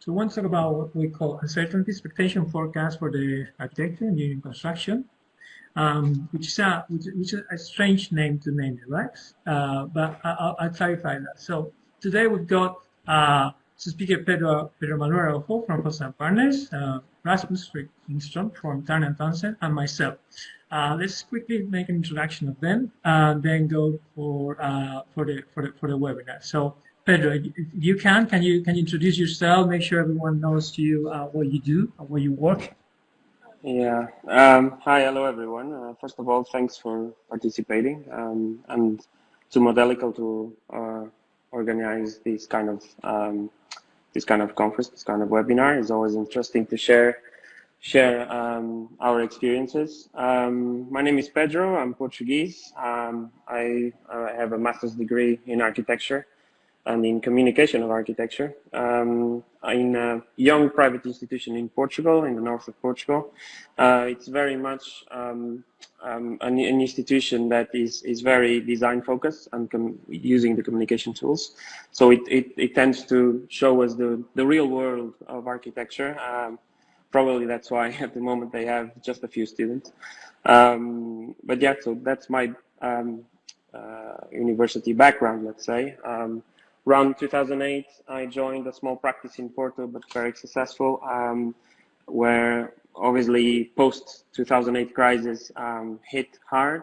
So one talk about what we call uncertainty expectation forecast for the architecture, and engineering, construction, um, which is a which, which, is a strange name to name it, right? Uh, but I'll, I'll, clarify that. So today we've got uh, speaker Pedro Pedro Manuel Araujo from Foster Partners, uh, Rasmus Ringström from Turner Townsend, and myself. Uh, let's quickly make an introduction of them, and then go for uh, for the for the for the webinar. So Pedro, if you can, can you can you introduce yourself? Make sure everyone knows you uh, what you do, where you work. Yeah. Um, hi, hello everyone. Uh, first of all, thanks for participating um, and to Modelical to uh, organize this kind of um, this kind of conference, this kind of webinar. It's always interesting to share share um, our experiences. Um, my name is Pedro. I'm Portuguese. Um, I, I have a master's degree in architecture and in communication of architecture um, in a young private institution in Portugal, in the north of Portugal. Uh, it's very much um, um, an, an, institution that is, is very design focused and using the communication tools. So it, it, it, tends to show us the, the real world of architecture. Um, probably that's why at the moment they have just a few students. Um, but yeah, so that's my um, uh, university background, let's say. Um, around 2008, I joined a small practice in Porto, but very successful, um, where obviously post 2008 crisis um, hit hard.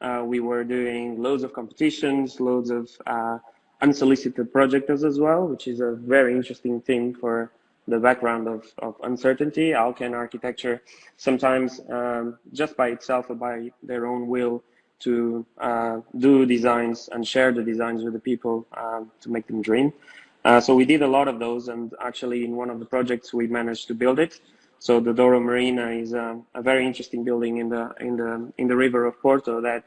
Uh, we were doing loads of competitions, loads of uh, unsolicited projects as well, which is a very interesting thing for the background of, of uncertainty. How can architecture sometimes um, just by itself or by their own will to uh, do designs and share the designs with the people um, to make them dream. Uh, so we did a lot of those, and actually in one of the projects we managed to build it. So the Douro Marina is a, a very interesting building in the in the in the river of Porto that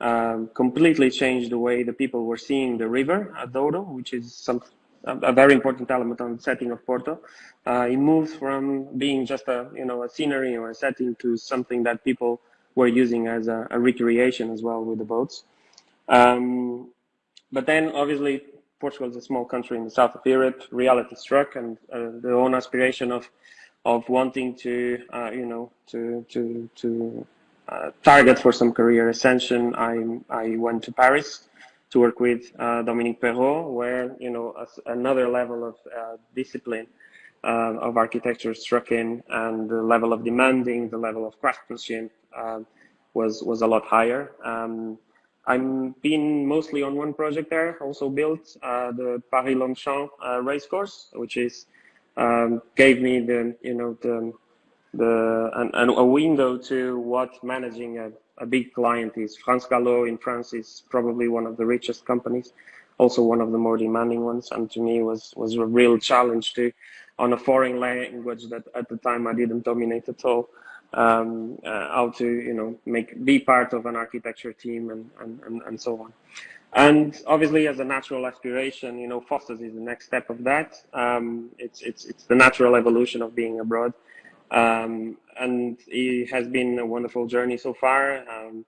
um, completely changed the way the people were seeing the river at Douro, which is some a, very important element on the setting of Porto. Uh, it moved from being just a you know a scenery or a setting to something that people were using as a, a recreation as well with the boats. Um, but then obviously Portugal is a small country in the south of Europe. Reality struck, and uh, the own aspiration of of wanting to, uh, you know, to to to uh, target for some career ascension. I I went to Paris to work with uh, Dominique Perrault, where you know another level of uh, discipline uh, of architecture struck in, and the level of demanding, the level of craftsmanship, um, was was a lot higher. Um, I'm been mostly on one project there. Also built uh, the Paris Longchamp uh, racecourse, which is um, gave me the you know the the an, an, a window to what managing a, a big client is. France Galop in France is probably one of the richest companies, also one of the more demanding ones, and to me was was a real challenge to on a foreign language that at the time I didn't dominate at all um, uh, how to you know make be part of an architecture team and, and, and, and, so on. And obviously, as a natural aspiration, you know, Fosters is the next step of that. Um, it's it's it's the natural evolution of being abroad, um, and it has been a wonderful journey so far. Um,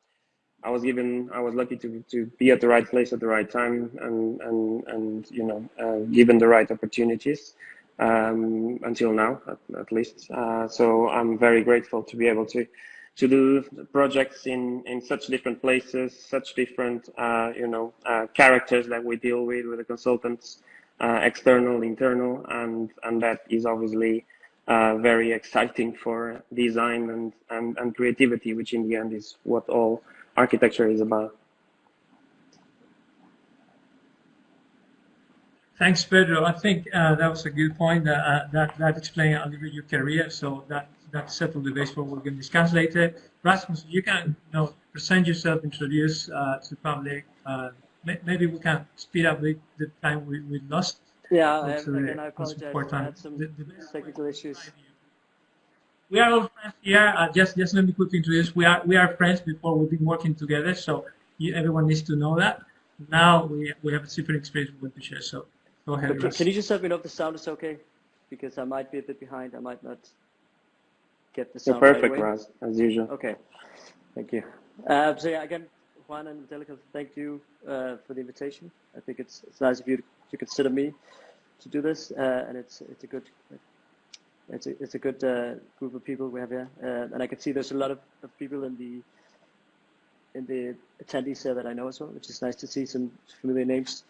I was given, I was lucky to to be at the right place at the right time, and and and you know, uh, given the right opportunities um, until now, at, at least. Uh, so I'm very grateful to be able to to do projects in in such different places, such different uh, you know uh, characters that we deal with with the consultants, uh, external, internal, and and that is obviously. Uh, very exciting for design and, and, and creativity, which in the end is what all architecture is about. Thanks, Pedro. I think uh, that was a good point. Uh, that that explained a little bit your career, so that that settled the base for what we're going to discuss later. Rasmus, you can you know, present yourself, introduce uh, to the public. Uh, maybe we can speed up the, the time we, we lost. Yeah, and, again, I apologize. I had some the, the technical issues. We are all friends here. Uh, just just let me quickly introduce. We are we are friends before we've been working together, so you, everyone needs to know that. Now we we have a different experience we want to share. So Go ahead. Can, can, you just let me know if the sound is okay? Because I might be a bit behind. I might not get the sound. You're perfect, right Raz, as usual. Okay. Thank you. Uh, so yeah, again, Juan and Modelical, thank you uh, for the invitation. I think it's it's nice of you to, to consider me. to do this, uh, and it's it's a good it's a it's a good uh, group of people we have here, uh, and I can see there's a lot of, of people in the in the attendees here that I know as well, which is nice to see some familiar names.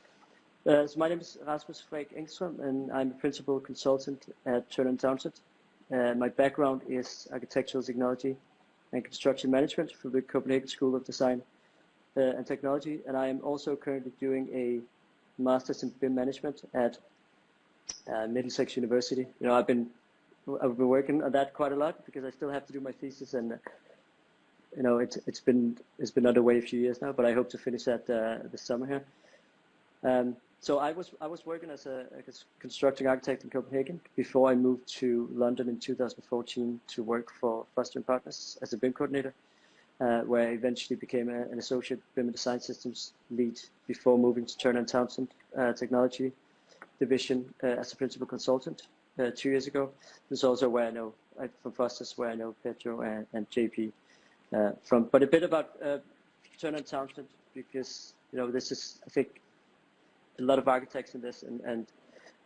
Uh, so my name is Rasmus Freyk Engström, and I'm a principal consultant at Turner & Townsend. Uh, my background is architectural technology and construction management from the Copenhagen School of Design uh, and Technology, and I am also currently doing a master's in BIM management at uh, Middlesex University. You know, I've been I've been working on that quite a lot because I still have to do my thesis, and you know, it's it's been it's been underway a few years now, but I hope to finish that uh, this summer here. Um, so I was I was working as a, a constructing architect in Copenhagen before I moved to London in 2014 to work for Foster and Partners as a BIM coordinator, uh, where I eventually became a, an associate BIM and design systems lead before moving to Turner and Townsend uh, Technology division uh, as a principal consultant uh, two years ago. This is also where I know from Foster's where I know Pedro and, and JP uh, from. But a bit about Turner and Townsend because you know this is I think a lot of architects in this, and, and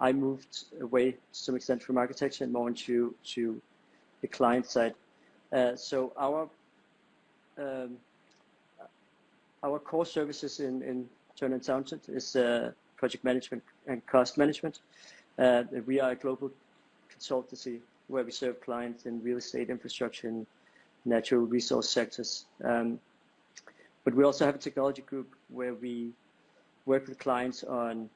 I moved away to some extent from architecture and more into to the client side. Uh, so our um, our core services in, in Turner and Townsend is uh, project management and cost management. Uh, we are a global consultancy where we serve clients in real estate, infrastructure, and natural resource sectors. Um, but we also have a technology group where we work with clients on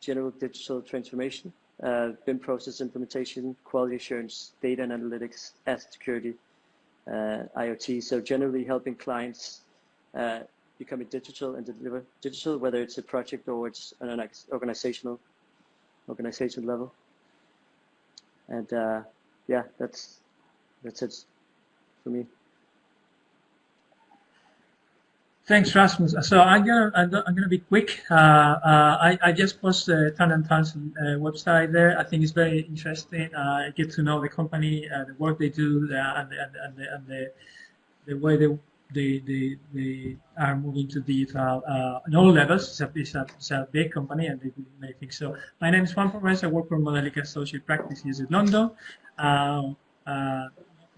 general digital transformation, uh, BIM process implementation, quality assurance, data and analytics, asset security, uh, IoT. So generally helping clients uh, become digital and deliver digital, whether it's a project or it's an organizational organizational level. And uh, yeah, that's that's it for me. Thanks, Rasmus. So I'm gonna I'm gonna be quick. Uh, uh, I I just posted the Turner and Townsend uh, website there. I think it's very interesting. Uh, get to know the company, uh, the work they do, the, and, the, and, and the and the the way they they they, they are moving to digital uh, on all levels. It's a, it's a, it's a big company and they do many things. So my name is Juan Perez. I work for Modelical Associate Practices in London.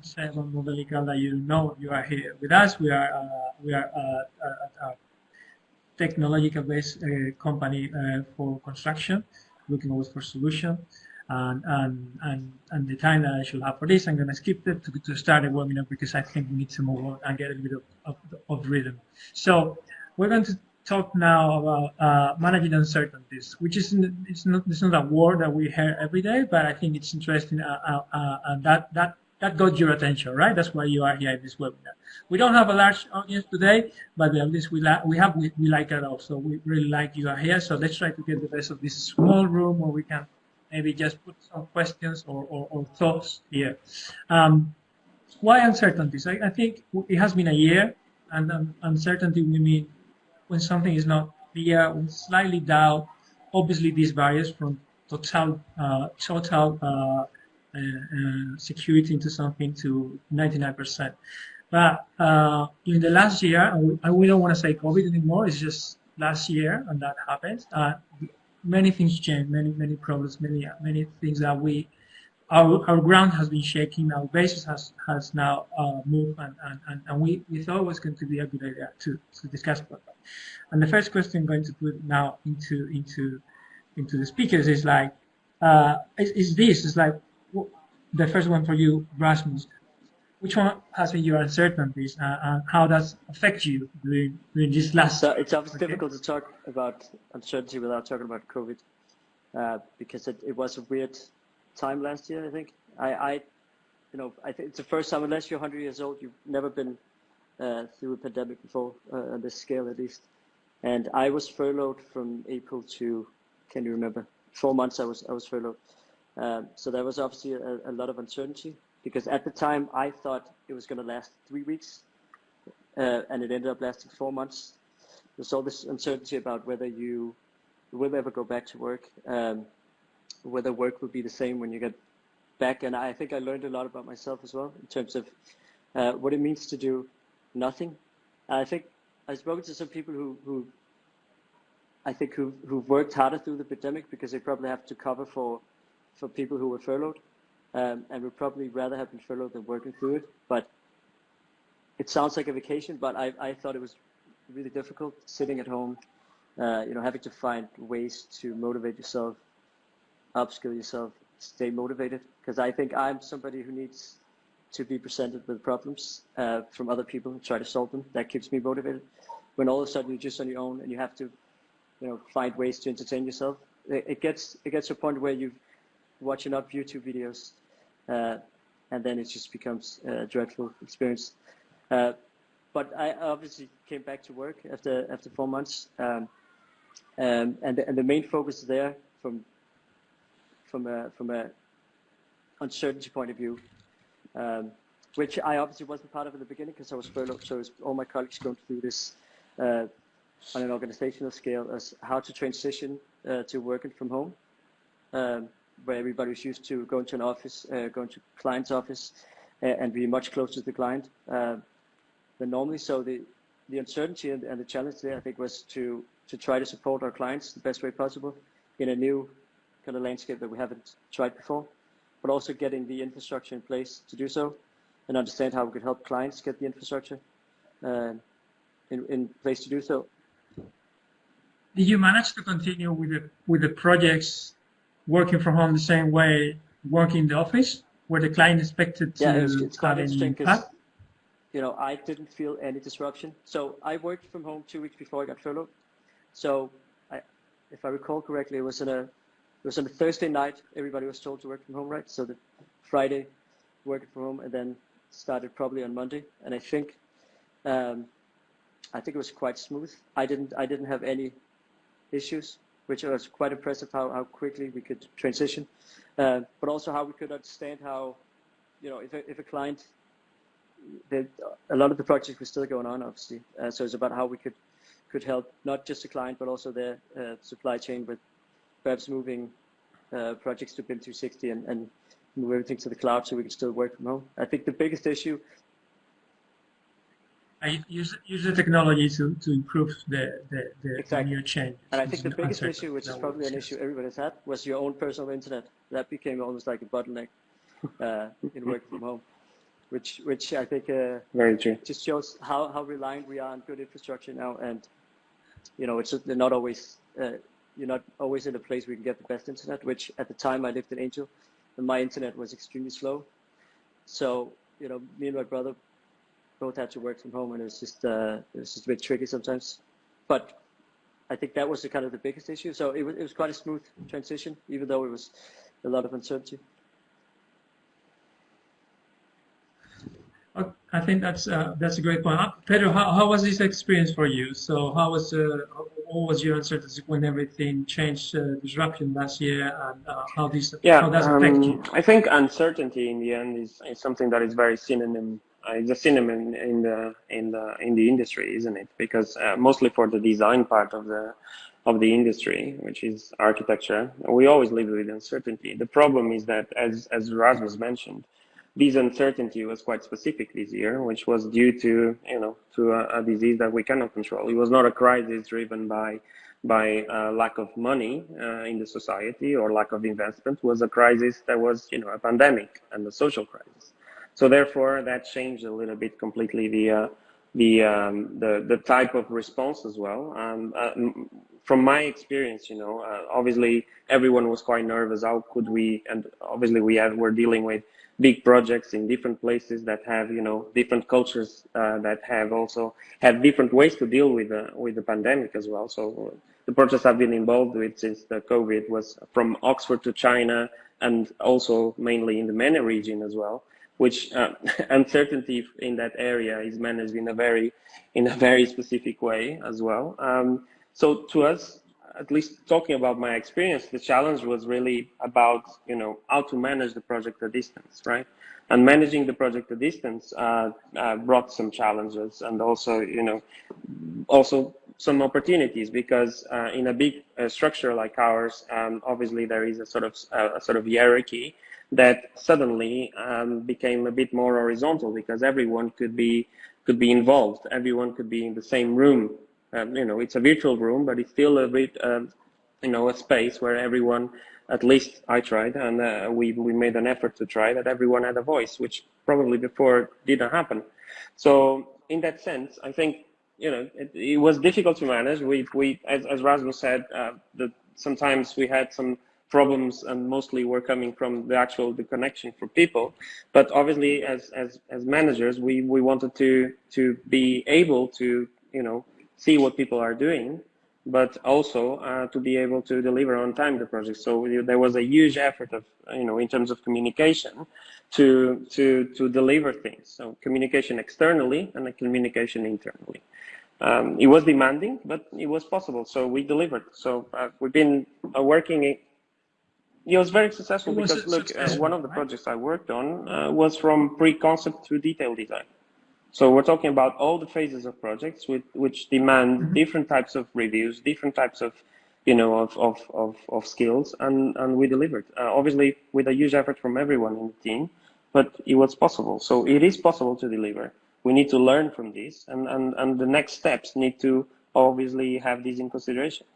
Simon Modelica that you know you are here with us. We are uh, we are uh, a, a technological based uh, company uh, for construction, looking always for solution. And, and, and, and the time that I should have for this, I'm going to skip it to, to start the webinar because I think we need to move on and get a little bit of, of, of rhythm. So we're going to talk now about uh, managing uncertainties, which is it's not it's not a word that we hear every day, but I think it's interesting. Uh, uh, uh that that that got your attention, right? That's why you are here in this webinar. We don't have a large audience today, but at least we, we have we, we like it also. We really like you are here, so let's try to get the best of this small room where we can maybe just put some questions or, or, or thoughts here. Um, why uncertainties? I, I, think it has been a year, and um, uncertainty we mean when something is not clear, when slightly doubt. Obviously, this varies from total uh, total uh, security into something to 99%. But uh, in the last year, we, we don't want to say COVID anymore. It's just last year, and that happened. many things changed, many many problems, many many things that we our, our ground has been shaking, our basis has, has now uh, moved, and, and, and we, we thought it was going to be a good idea to, to discuss about that. And the first question I'm going to put now into into into the speakers is like, uh, is, is this, is like, the first one for you, Rasmus. Which one has been your uncertainties uh, and how does affect you during, during this last? So it's obviously okay. difficult to talk about uncertainty without talking about COVID uh, because it, it was a weird time last year. I think I, I you know, I think it's the first time unless you're 100 years old, you've never been uh, through a pandemic before uh, on this scale at least. And I was furloughed from April to, can you remember? Four months I was I was furloughed. Um, so there was obviously a, a, lot of uncertainty because at the time I thought it was going to last three weeks, uh, and it ended up lasting four months. There's all this uncertainty about whether you will ever go back to work, um, whether work will be the same when you get back. And I think I learned a lot about myself as well in terms of uh, what it means to do nothing. I think I've spoken to some people who, who I think who who've worked harder through the pandemic because they probably have to cover for for people who were furloughed, um, and would probably rather have been furloughed than working through it. But it sounds like a vacation, but I, I thought it was really difficult sitting at home, uh, you know, having to find ways to motivate yourself, upskill yourself, stay motivated. Because I think I'm somebody who needs to be presented with problems uh, from other people and try to solve them. That keeps me motivated. When all of a sudden you're just on your own and you have to, you know, find ways to entertain yourself, it, it gets it gets to a point where you watch up YouTube videos, uh, and then it just becomes a dreadful experience. Uh, but I obviously came back to work after after four months, um, um, and the, and the main focus there from from a from a uncertainty point of view, um, which I obviously wasn't part of in the beginning because I was furloughed. So all my colleagues going through this uh, on an organizational scale as how to transition uh, to working from home, um, where everybody was used to going to an office, uh, going to client's office, and be much closer to the client. Uh, than normally. So the, the uncertainty and, and the challenge there, I think, was to, to try to support our clients the best way possible in a new kind of landscape that we haven't tried before, but also getting the infrastructure in place to do so and understand how we could help clients get the infrastructure uh, in, in place to do so. Did you manage to continue with the, with the projects working from home the same way working in the office? Where the client expected to yeah, it's, it's quite have interesting because you know, I didn't feel any disruption. So I worked from home two weeks before I got furloughed. So I, if I recall correctly, it was on a it was on a Thursday night. Everybody was told to work from home, right? So the Friday, working from home, and then started probably on Monday. And I think, um, I think it was quite smooth. I didn't I didn't have any issues, which was quite impressive how how quickly we could transition, uh, but also how we could understand how, you know, if a, if a client the, a lot of the projects were still going on, obviously. Uh, so it's about how we could could help not just the client but also their uh, supply chain with perhaps moving uh, projects to BIM 360 and, and move everything to the cloud so we can still work from home. I think the biggest issue. I use use the technology to, to improve the the, the exactly. new change. And I think the biggest issue, which is probably an issue everybody's had, was your own personal internet. That became almost like a bottleneck uh, in working from home which which I think uh, very true just shows how, how reliant we are on good infrastructure now, and you know it's they're not always uh, you're not always in a place where you can get the best internet. Which at the time I lived in Angel, and my internet was extremely slow, so you know me and my brother both had to work from home, and it was just uh, it was just a bit tricky sometimes, but. I think that was the kind of the biggest issue. So it was, it was quite a smooth transition, even though it was a lot of uncertainty. I think that's uh, that's a great point. Uh, Pedro, how, how was this experience for you? So how was uh, what was your uncertainty when everything changed, uh, disruption last year, and uh, how this yeah, how does it affect um, you? I think uncertainty in the end is, is something that is very synonym. Uh, it's a synonym in the in the in the industry, isn't it? Because uh, mostly for the design part of the of the industry, which is architecture, we always live with uncertainty. The problem is that, as as Rasmus mentioned this uncertainty was quite specific this year, which was due to, you know, to a, a disease that we cannot control. It was not a crisis driven by by uh, lack of money uh, in the society or lack of investment. It was a crisis that was, you know, a pandemic and a social crisis. So therefore, that changed a little bit completely the uh, the, um, the the type of response as well. Um, uh, from my experience, you know, uh, obviously everyone was quite nervous. How could we? And obviously we have we're dealing with big projects in different places that have you know different cultures uh, that have also have different ways to deal with the with the pandemic as well. So the projects I've been involved with since the COVID was from Oxford to China and also mainly in the MENA region as well. Which uh, uncertainty in that area is managed in a very in a very specific way as well. Um, so to us, at least talking about my experience, the challenge was really about, you know, how to manage the project at distance, right? And managing the project at distance uh, uh, brought some challenges and also, you know, also some opportunities because uh, in a big uh, structure like ours, um, obviously there is a sort of a sort of hierarchy that suddenly um, became a bit more horizontal because everyone could be could be involved, everyone could be in the same room Um, you know, it's a virtual room, but it's still a bit, um, you know, a space where everyone, at least I tried, and uh, we we made an effort to try that everyone had a voice, which probably before didn't happen. So in that sense, I think you know it, it was difficult to manage. We we as, as Rasmus said, uh, that sometimes we had some problems and mostly were coming from the actual the connection for people but obviously as as as managers we we wanted to to be able to you know see what people are doing but also uh, to be able to deliver on time the project so there was a huge effort of you know in terms of communication to to to deliver things so communication externally and communication internally um, it was demanding, but it was possible. So we delivered. So uh, we've been uh, working it was very successful was because look, uh, one of the projects I worked on uh, was from pre-concept to detail design. So we're talking about all the phases of projects with, which demand mm -hmm. different types of reviews, different types of, you know, of, of, of, of skills, and, and we delivered. Uh, obviously, with a huge effort from everyone in the team, but it was possible. So it is possible to deliver. We need to learn from this, and, and, and the next steps need to obviously have this in consideration.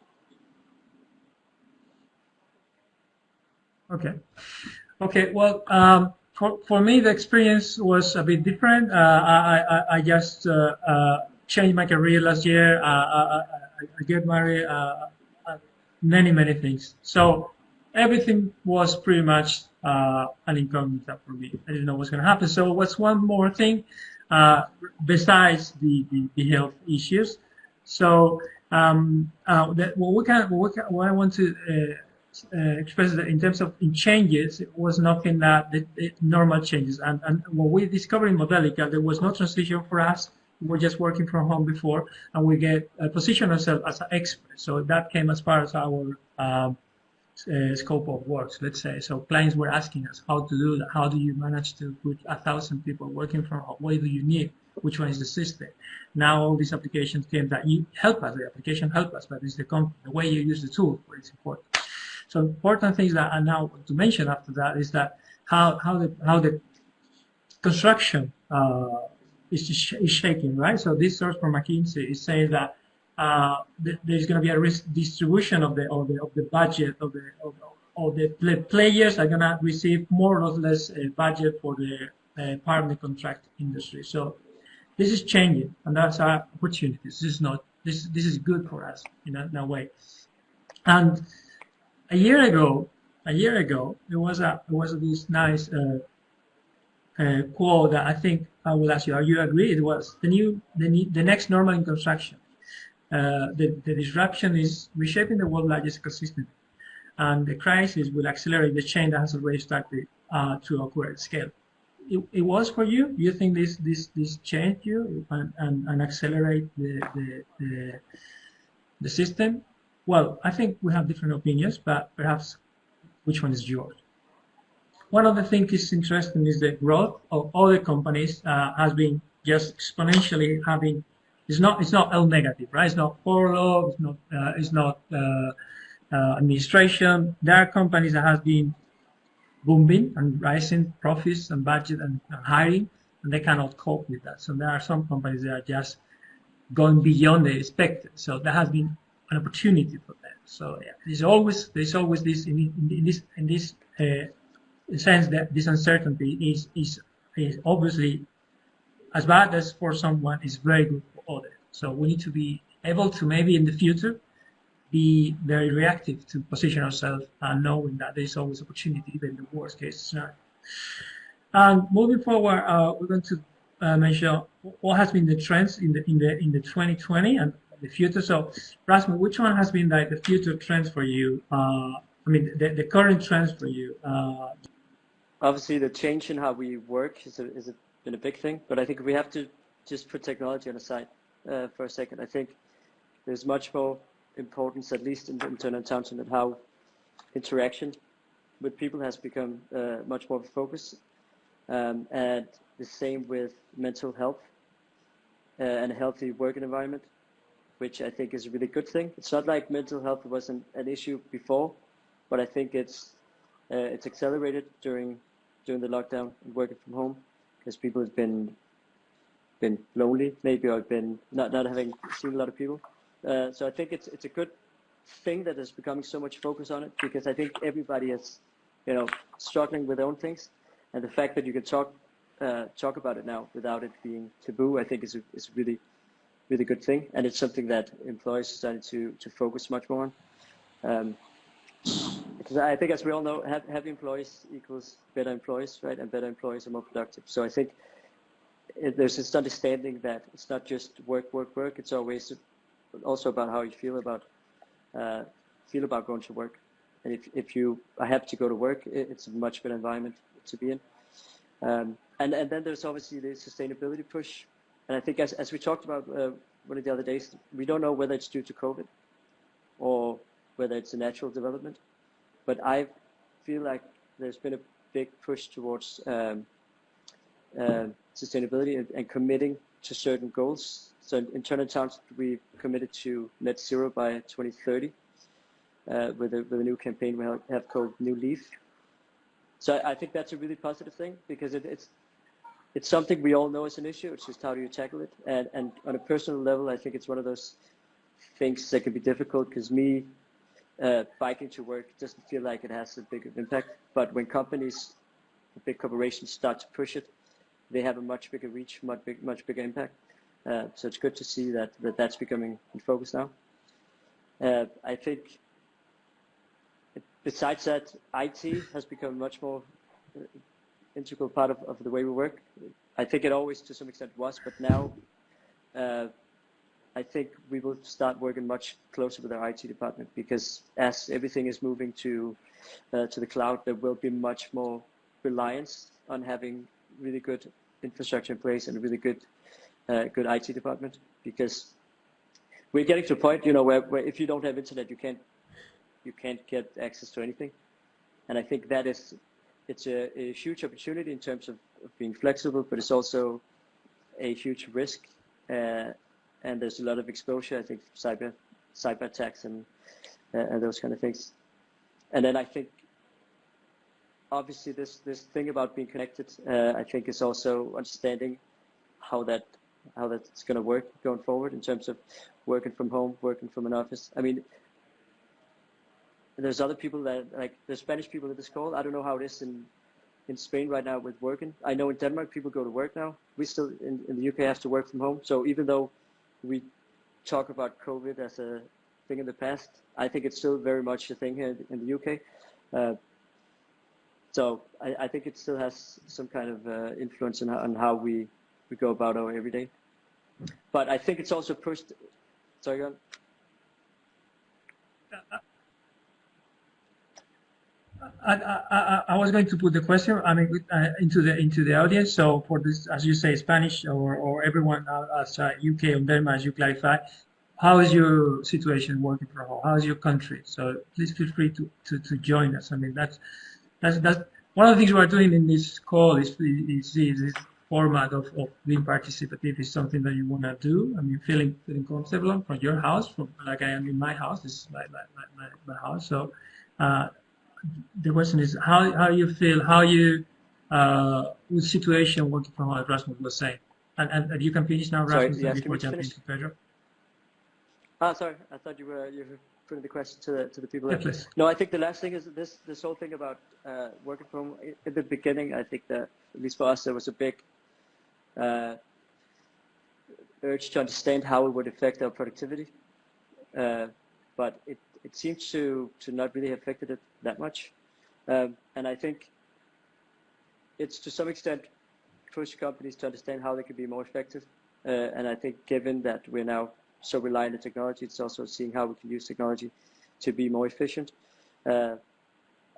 Okay. Okay. Well, um, for, for me, the experience was a bit different. Uh, I, I, I just uh, uh, changed my career last year. Uh, I, I, get married, uh, uh, many, many things. So everything was pretty much an incognito for me. I didn't know what's going to happen. So what's one more thing besides the, the, the, health issues? So um, that, what, we can, what, what I want to uh, expressed that in terms of in changes, it was nothing that the, the normal changes. And, and when we discovered in Modelical, there was no transition for us. We were just working from home before, and we get uh, position ourselves as an expert. So that came as far as our um, uh, scope of works, let's say. So clients were asking us how to do that. How do you manage to put a thousand people working from home? What do you need? Which one is the system? Now all these applications came that you help us. The application help us, but it's the, the way you use the tool where it's important. So important things that I now want to mention after that is that how how the how the construction uh, is, is shaking, right? So this source from McKinsey is saying that uh, th there's going to be a risk distribution of the of the of the budget of the of, of the players are going to receive more or less a budget for the uh, partner contract industry. So this is changing, and that's our opportunity. This is not this this is good for us in a, in a way, and a year ago, a year ago, there was a there was this nice uh, uh, quote that I think I will ask you. Are you agree? It was the new the the next normal in construction. Uh, the, the disruption is reshaping the world's largest ecosystem, and the crisis will accelerate the change that has already started uh, to occur at scale. It, it, was for you. You think this this this changed you and, and, and accelerate the, the the the system? Well, I think we have different opinions, but perhaps which one is yours? One of the things is interesting is the growth of other companies uh, has been just exponentially having. It's not. It's not L negative, right? It's not furlough. It's not. Uh, it's not uh, uh, administration. There are companies that have been booming and rising profits and budget and, and hiring, and they cannot cope with that. So there are some companies that are just going beyond the expected. So there has been an opportunity for them. So yeah, there's always there's always this in, in, this in this uh, sense that this uncertainty is is is obviously as bad as for someone is very good for others. So we need to be able to maybe in the future be very reactive to position ourselves and knowing that there's always opportunity even in the worst case scenario. And moving forward, uh, we're going to uh, mention what has been the trends in the in the in the 2020 and the future. So, Rasmus, which one has been like the future trends for you? Uh, I mean, the, the current trends for you. Uh, Obviously, the change in how we work is, a, a, been a big thing, but I think we have to just put technology on the side uh, for a second. I think there's much more importance, at least in, in Turner Townsend, at how interaction with people has become uh, much more focused. Um, and the same with mental health uh, and a healthy working environment which I think is a really good thing. It's not like mental health wasn't an issue before, but I think it's uh, it's accelerated during during the lockdown and working from home because people have been been lonely maybe or been not not having seen a lot of people. Uh, so I think it's it's a good thing that there's becoming so much focus on it because I think everybody is, you know, struggling with their own things, and the fact that you can talk uh, talk about it now without it being taboo, I think is is really really good thing, and it's something that employers starting to to focus much more on. Um, because I think, as we all know, happy employees equals better employees, right? And better employees are more productive. So I think it, there's this understanding that it's not just work, work, work. It's always also about how you feel about uh, feel about going to work. And if if you are happy to go to work, it, it's a much better environment to be in. Um, and and then there's obviously the sustainability push. And I think as as we talked about uh, one of the other days, we don't know whether it's due to COVID or whether it's a natural development. But I feel like there's been a big push towards um, uh, sustainability and, and, committing to certain goals. So in, in Turner Towns, we committed to net zero by 2030 uh, with, a, with a new campaign we have called New Leaf. So I, think that's a really positive thing because it, it's it's something we all know is an issue. It's just how do you tackle it? And, and on a personal level, I think it's one of those things that can be difficult because me uh, biking to work doesn't feel like it has a big impact. But when companies, big corporations start to push it, they have a much bigger reach, much big, much bigger impact. Uh, so it's good to see that, that that's becoming in focus now. Uh, I think besides that, IT has become much more integral part of, of the way we work. I think it always to some extent was, but now uh, I think we will start working much closer with our IT department because as everything is moving to uh, to the cloud, there will be much more reliance on having really good infrastructure in place and a really good uh, good IT department because we're getting to a point, you know, where, where if you don't have internet, you can't you can't get access to anything, and I think that is it's a, a huge opportunity in terms of, of, being flexible, but it's also a huge risk. Uh, and there's a lot of exposure. I think cyber cyber attacks and uh, and those kind of things. And then I think obviously this this thing about being connected, uh, I think is also understanding how that how that's going to work going forward in terms of working from home, working from an office. I mean, there's other people that like there's Spanish people in this call. I don't know how it is in in Spain right now with working. I know in Denmark people go to work now. We still in, in the UK have to work from home. So even though we talk about COVID as a thing in the past. I think it's still very much a thing here in the UK. Uh, so I, I, think it still has some kind of uh, influence on how, on how, we, we go about our everyday. But I think it's also pushed. Sorry. I, I, I, was going to put the question I mean uh, into the into the audience. So for this, as you say, Spanish or, or everyone as UK or Denmark, as you clarify, how is your situation working from home? How is your country? So please feel free to, to, to join us. I mean that's that's that's one of the things we're doing in this call is is, is this format of, of being participative is something that you want to do. I mean feeling feeling comfortable from your house, from like I am in my house. This is my my, my, my house. So. Uh, the question is how how you feel, how you uh, with situation working from home, Rasmus was saying, and, and, and you can finish now, Rasmus, sorry, yes, before jumping to Pedro. Ah, sorry, I thought you were you were putting the question to the to the people. Yeah, please. No, I think the last thing is this this whole thing about uh, working from home. In the beginning, I think that at least for us, there was a big uh, urge to understand how it would affect our productivity, uh, but it it seems to to not really have affected it that much. Um, and I think it's to some extent push companies to understand how they can be more effective. Uh, and I think given that we're now so reliant on technology, it's also seeing how we can use technology to be more efficient. Uh,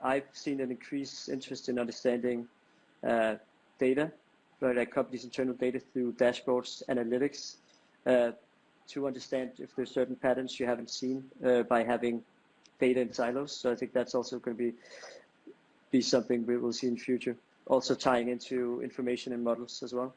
I've seen an increased interest in understanding uh, data, like companies' internal data through dashboards, analytics, uh, to understand if there's certain patterns you haven't seen uh, by having data in silos. So I think that's also going to be be something we will see in future. Also tying into information and models as well.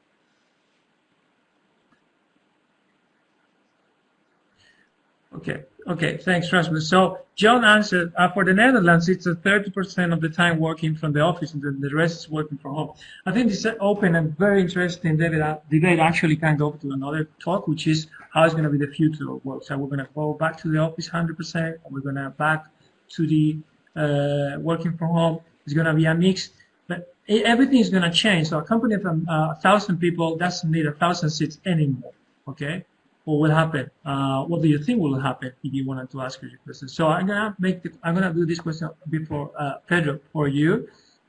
Okay, okay, thanks, Rasmus. So John answered, uh, for the Netherlands, it's a 30% of the time working from the office and the, the rest is working from home. I think this open and very interesting debate, debate actually can go to another talk, which is how is going to be the future of work. So we're going to go back to the office 100%, or we're going to back to the uh, working from home. It's going to be a mix, but everything is going to change. So a company from uh, a thousand people doesn't need a thousand seats anymore. Okay, what will happen? Uh, what do you think will happen if you wanted to ask your question? So I'm gonna make the, I'm gonna do this question before uh, Pedro for you.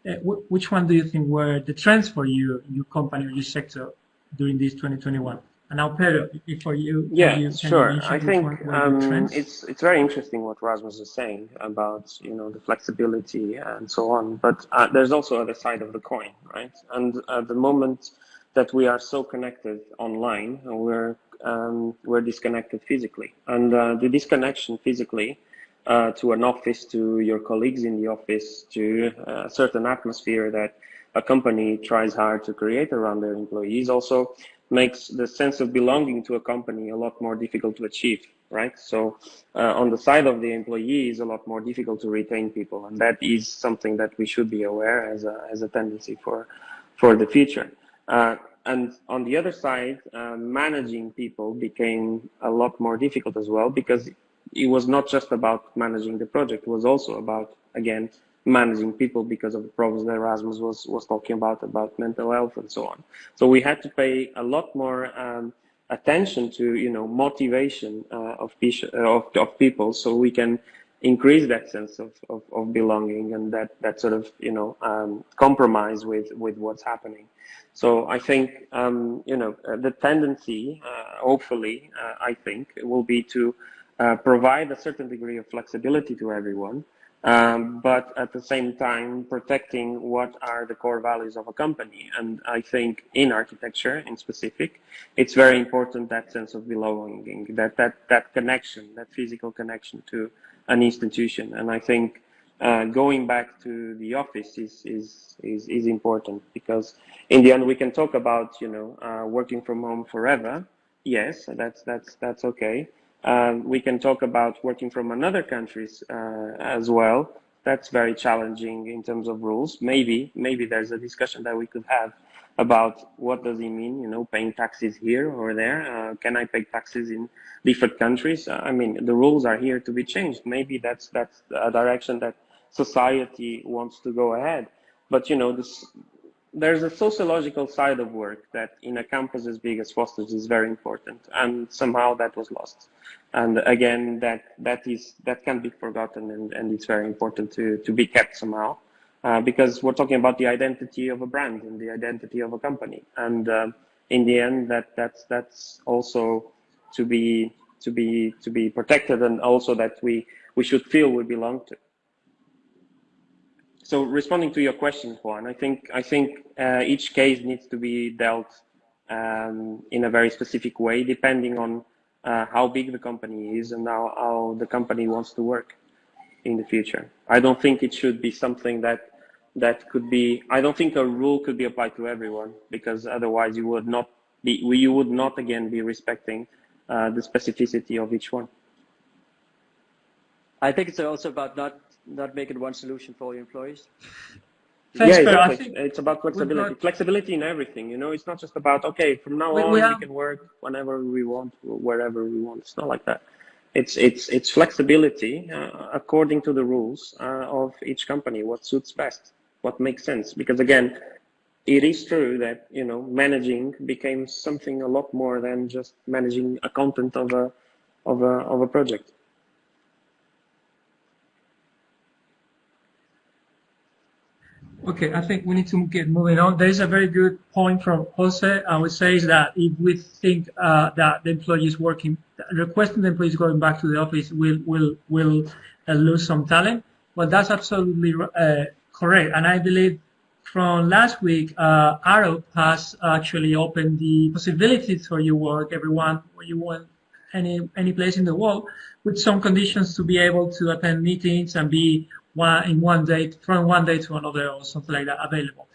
Uh, which one do you think were the trends for you, your company or your sector during this 2021? And now, Pedro, for you, yeah, you, sure. I think um, it's it's very interesting what Rasmus is saying about you know the flexibility and so on. But uh, there's also other side of the coin, right? And at the moment that we are so connected online, we're um, we're disconnected physically, and uh, the disconnection physically uh, to an office, to your colleagues in the office, to uh, a certain atmosphere that a company tries hard to create around their employees also makes the sense of belonging to a company a lot more difficult to achieve, right? So uh, on the side of the employee is a lot more difficult to retain people, and that is something that we should be aware as a as a tendency for for the future. Uh, and on the other side, uh, managing people became a lot more difficult as well because it was not just about managing the project; it was also about again managing people because of the problems that Rasmus was, was talking about, about mental health and so on. So we had to pay a lot more um, attention to, you know, motivation uh, of, of, of people so we can increase that sense of, of, of belonging and that, that sort of, you know, um, compromise with, with what's happening. So I think, um, you know, uh, the tendency, uh, hopefully, uh, I think, will be to uh, provide a certain degree of flexibility to everyone, um, but at the same time protecting what are the core values of a company. And I think in architecture, in specific, it's very important that sense of belonging, that that that connection, that physical connection to an institution. And I think uh, going back to the office is, is is is important because in the end we can talk about you know uh, working from home forever. Yes, that's that's that's okay. Um, we can talk about working from another countries uh, as well. That's very challenging in terms of rules. Maybe, maybe there's a discussion that we could have about what does it mean, you know, paying taxes here or there. Uh, can I pay taxes in different countries? Uh, I mean, the rules are here to be changed. Maybe that's that's a direction that society wants to go ahead. But you know, this there's a sociological side of work that in a campus as big as Foster's is very important, and somehow that was lost. And again, that that is that can't be forgotten, and, and it's very important to to be kept somehow, uh, because we're talking about the identity of a brand and the identity of a company, and uh, in the end, that that's that's also to be to be to be protected, and also that we we should feel we belong to. So responding to your question, Juan, I think I think uh, each case needs to be dealt um, in a very specific way, depending on uh, how big the company is and how, how the company wants to work in the future. I don't think it should be something that that could be. I don't think a rule could be applied to everyone because otherwise you would not be. You would not again be respecting uh, the specificity of each one. I think it's also about not not making one solution for your employees. Thanks, yeah, exactly. It's about flexibility. Got, flexibility in everything. You know, it's not just about okay, from now we, on we, have, we, can work whenever we want, wherever we want. It's not like that. It's it's it's flexibility uh, according to the rules uh, of each company. What suits best, what makes sense. Because again, it is true that you know managing became something a lot more than just managing a content of a of a of a project. Okay, I think we need to get moving on. There is a very good point from Jose. I would say is that if we think uh, that the employee is working, requesting the employees going back to the office will will will uh, lose some talent. Well, that's absolutely uh, correct. And I believe from last week, uh, Arup has actually opened the possibilities for you work everyone where you want any any place in the world with some conditions to be able to attend meetings and be one in one day from one day to another or something like that available.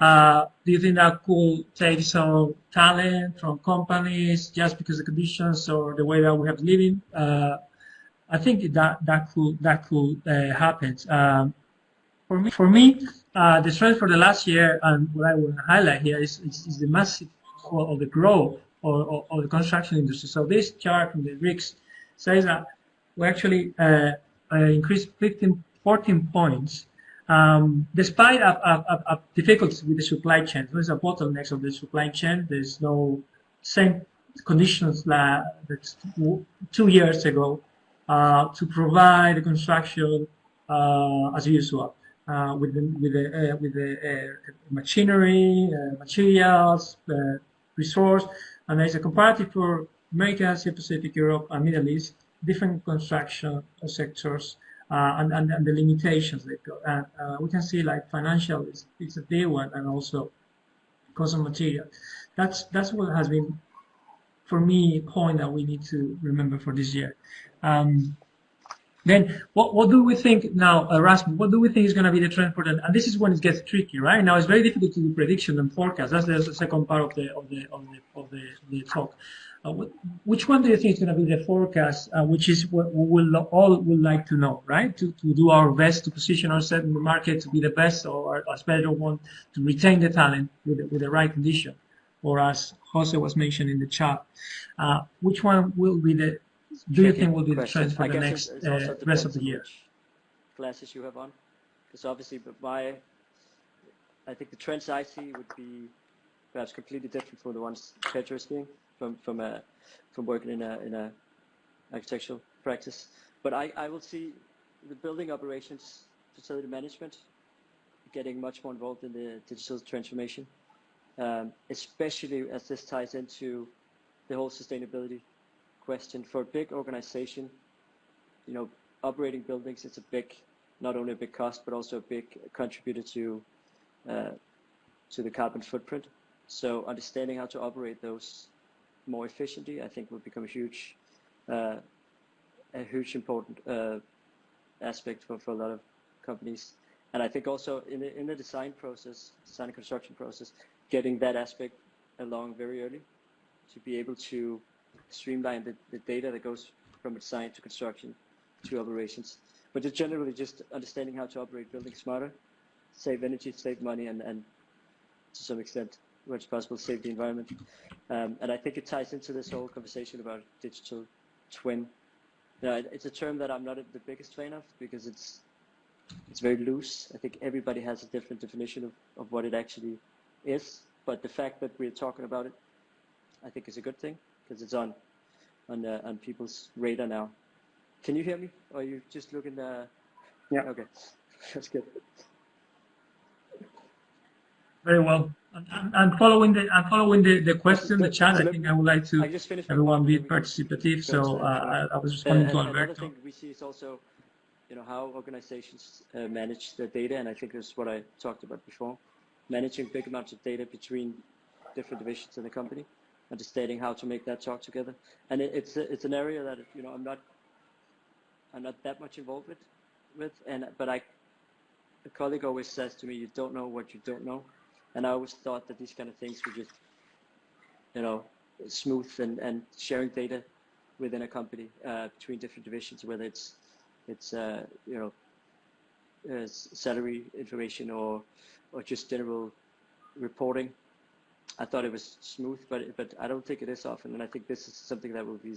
Uh, do you think that could take some talent from companies just because the conditions or the way that we have living? Uh, I think that that could that could uh, happen. Um, for me, for me, uh, the strength for the last year and what I want to highlight here is, is, is the massive of the growth or, the construction industry. So this chart from the RICS says that we actually uh, uh, increased 15, 14 points um, despite a, a, a difficulties with the supply chain. There's a bottleneck of the supply chain. There's no same conditions that, two years ago uh, to provide the construction uh, as usual uh, with the with the uh, with the uh, machinery, uh, materials, resource, and there's a comparative for America, Asia Pacific, Europe, and Middle East, different construction sectors. Uh, and, and, and, the limitations they've got. And uh, we can see like financial is, is a big one and also cost of material. That's that's what has been for me, a point that we need to remember for this year. Um, then what, what do we think now, uh, Rasmus, what do we think is going to be the trend for the, and this is when it gets tricky, right? Now it's very difficult to do prediction and forecast. That's the second part of the, of the, of the, of the, the talk. Uh, which one do you think is going to be the forecast, uh, which is what we will all would like to know, right? To, to do our best to position ourselves in the market to be the best or as better one to retain the talent with the, with the right condition or as Jose was mentioned in the chat. Uh, which one will be the, do you think will be the trend for the next uh, rest of the year? Glasses you have on, because obviously, but my, I think the trends I see would be perhaps completely different from the ones Pedro is seeing from from a from working in a in a architectural practice. But I I will see the building operations, facility management, getting much more involved in the digital transformation um, especially as this ties into the whole sustainability question. For a big organization, you know, operating buildings, it's a big, not only a big cost, but also a big contributor to uh, to the carbon footprint. So understanding how to operate those more efficiently, I think will become a huge, uh, a huge important uh, aspect for, for a lot of companies. And I think also in the, in the design process, design and construction process, getting that aspect along very early to be able to streamline the, the data that goes from design to construction to operations. But just generally just understanding how to operate buildings smarter, save energy, save money, and, and to some extent, where it's possible, save the environment. Um, and I think it ties into this whole conversation about digital twin. It's a term that I'm not the biggest fan of because it's it's very loose. I think everybody has a different definition of, of what it actually is, but the fact that we're talking about it, I think is a good thing because it's on on uh, on people's radar now. Can you hear me? Or are you just looking? Uh... Yeah. Okay, that's good. Very well. I'm following the I'm following the, the question, the chat. I think I would like to everyone be participative. So uh, I, I was responding to Alberto. Another thing we see is also, you know, how organizations uh, manage their data, and I think this is what I talked about before managing big amounts of data between different divisions in the company, understanding how to make that talk together. And it, it's a, it's an area that you know I'm not I'm not that much involved with, with and but I a colleague always says to me, you don't know what you don't know, and I always thought that these kind of things were just you know smooth and and sharing data within a company uh, between different divisions, whether it's it's uh, you know uh, salary information or or just general reporting. I thought it was smooth, but but I don't think it is often, and I think this is something that will be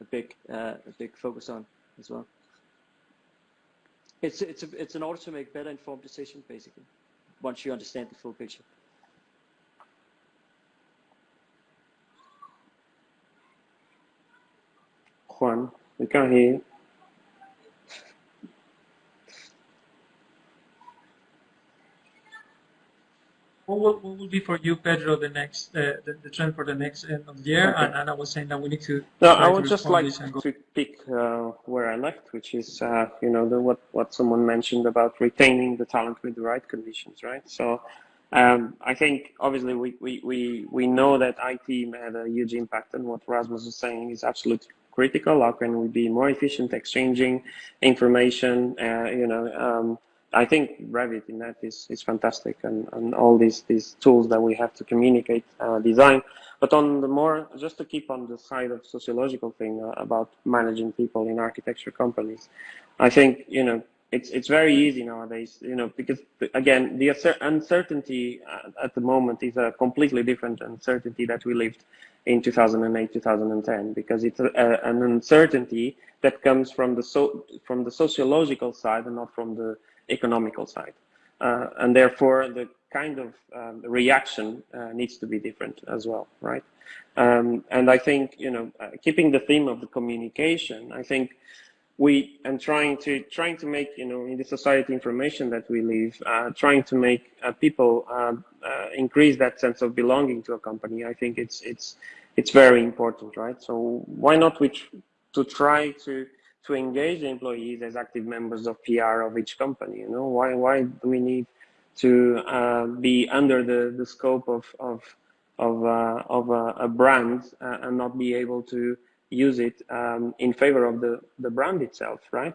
a big uh, a big focus on as well. It's it's a, it's in order to make better informed decisions, basically, once you understand the full picture. Juan, we can't hear you. What will, what will be for you, Pedro, the next uh, the, the, trend for the next end of the year? Okay. And, and, I was saying that we need to. No, I would just like to pick uh, where I left, which is uh, you know the, what what someone mentioned about retaining the talent with the right conditions, right? So. Um, I think obviously we, we, we, we know that IT had a huge impact and what Rasmus is saying is absolutely critical. How can we be more efficient exchanging information, uh, you know, um, I think Revit in that is, is fantastic and, and all these, these tools that we have to communicate uh, design. But on the more, just to keep on the side of sociological thing uh, about managing people in architecture companies, I think, you know, it's it's very easy nowadays, you know, because again, the uncertainty at the moment is a completely different uncertainty that we lived in 2008, 2010, because it's a, a, an uncertainty that comes from the so from the sociological side and not from the economical side, uh, and therefore the kind of um, reaction uh, needs to be different as well, right? Um, and I think you know, uh, keeping the theme of the communication, I think we and trying to trying to make you know in the society information that we live uh, trying to make uh, people uh, increase that sense of belonging to a company i think it's it's it's very important right so why not we to try to to engage the employees as active members of pr of each company you know why why do we need to uh, be under the the scope of of of uh, of a, a brand and not be able to use it um, in favor of the, the brand itself, right?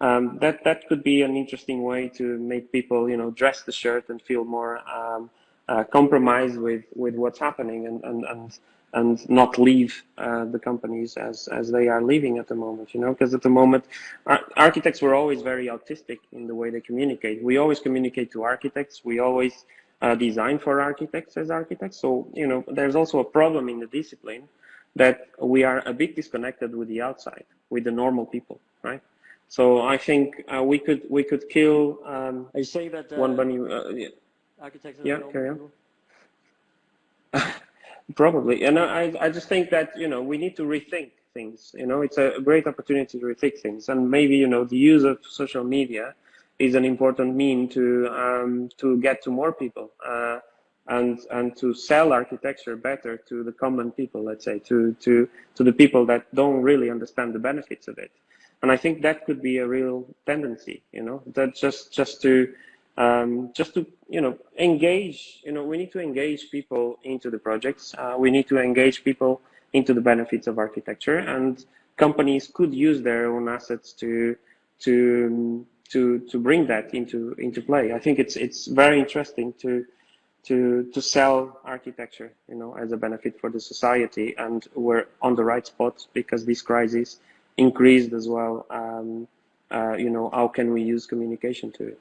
Um, that that could be an interesting way to make people, you know, dress the shirt and feel more um, uh, compromised with with what's happening and and and and not leave uh, the companies as as they are leaving at the moment, you know, because at the moment ar architects were always very autistic in the way they communicate. We always communicate to architects. We always uh, design for architects as architects. So you know, there's also a problem in the discipline that we are a bit disconnected with the outside, with the normal people, right? So I think uh, we could we could kill. Um, are you saying that uh, one bunny? Uh, yeah. Architects. Yeah, carry on. Probably, and I I just think that you know we need to rethink things. You know, it's a great opportunity to rethink things, and maybe you know the use of social media is an important mean to um, to get to more people. Uh, and and to sell architecture better to the common people let's say to to to the people that don't really understand the benefits of it and i think that could be a real tendency you know that just just to um, just to you know engage you know we need to engage people into the projects uh, we need to engage people into the benefits of architecture and companies could use their own assets to to to to bring that into into play i think it's it's very interesting to to to sell architecture, you know, as a benefit for the society, and we're on the right spot because this crisis increased as well. Um, uh, you know, how can we use communication to it?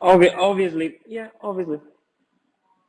Obvi obviously, yeah, obviously